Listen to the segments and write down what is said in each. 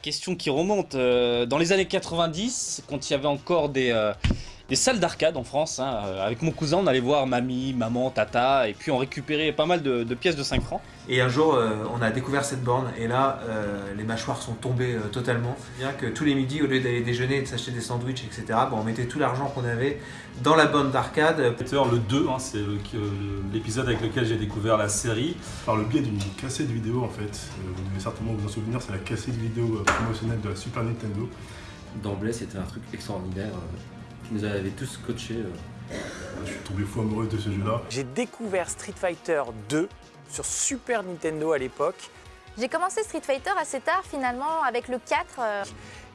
question qui remonte. euh, dans les années 90, quand il y avait encore des, euh, des salles d'arcade en France, hein, euh, avec mon cousin, on allait voir mamie, maman, tata, et puis on récupérait pas mal de, de pièces de 5 francs. Et un jour, euh, on a découvert cette borne et là, euh, les mâchoires sont tombées euh, totalement. Bien que tous les midis, au lieu d'aller déjeuner et de s'acheter des sandwichs, etc., bon, on mettait tout l'argent qu'on avait dans la borne d'arcade. Le 2, hein, c'est l'épisode avec lequel j'ai découvert la série. Par le biais d'une cassette vidéo en fait, vous devez certainement vous en souvenir, c'est la cassette vidéo promotionnelle de la Super Nintendo. D'emblée, c'était un truc extraordinaire euh, qui nous avait tous scotché. euh. Je suis tombé fou amoureux de ce jeu-là. J'ai découvert Street Fighter 2 sur Super Nintendo à l'époque. J'ai commencé Street Fighter assez tard finalement avec le 4. euh.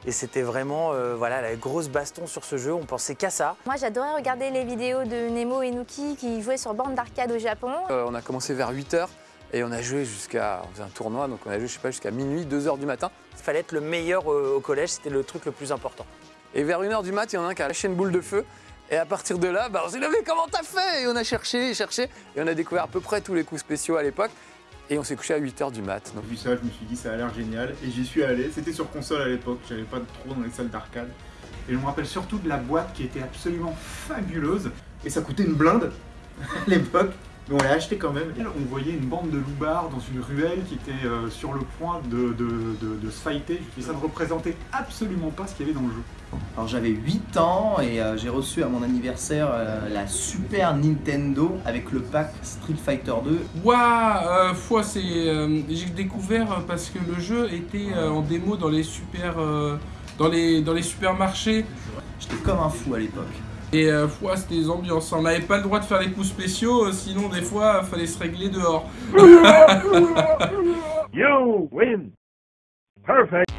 Et c'était vraiment euh, voilà, la grosse baston sur ce jeu, on pensait qu'à ça. Moi j'adorais regarder les vidéos de Nemo et Nuki qui jouaient sur bande d'arcade au Japon. Euh, on a commencé vers 8h et on a joué jusqu'à. On faisait un tournoi, donc on a joué, je sais pas, jusqu'à minuit, 2h du matin. Il fallait être le meilleur euh, au collège, c'était le truc le plus important. Et vers 1h du mat, il y en a un qui a lâché une boule de feu. Et à partir de là, bah, on s'est levé, comment t'as fait? Et on a cherché, cherché. Et on a découvert à peu près tous les coups spéciaux à l'époque. Et on s'est couché à 8h du mat. Donc, J'ai vu ça, je me suis dit ça a l'air génial et j'y suis allé. C'était sur console à l'époque, j'avais pas trop dans les salles d'arcade. Et je me rappelle surtout de la boîte qui était absolument fabuleuse et ça coûtait une blinde à l'époque. Mais on l'a acheté quand même. On voyait une bande de loupards dans une ruelle qui était euh, sur le point de, de- de- de se fighter. Et ça ne représentait absolument pas ce qu'il y avait dans le jeu. Alors j'avais 8 ans et euh, j'ai reçu à mon anniversaire euh, la Super Nintendo avec le pack Street Fighter 2. Ouah, euh, foi, c'est, euh, j'ai découvert parce que le jeu était euh, en démo dans les super, euh, dans les, dans les supermarchés. J'étais comme un fou à l'époque. Et euh, foi, c'était des ambiances. On n'avait pas le droit de faire les coups spéciaux, euh, sinon des fois, il fallait se régler dehors. You win. Perfect.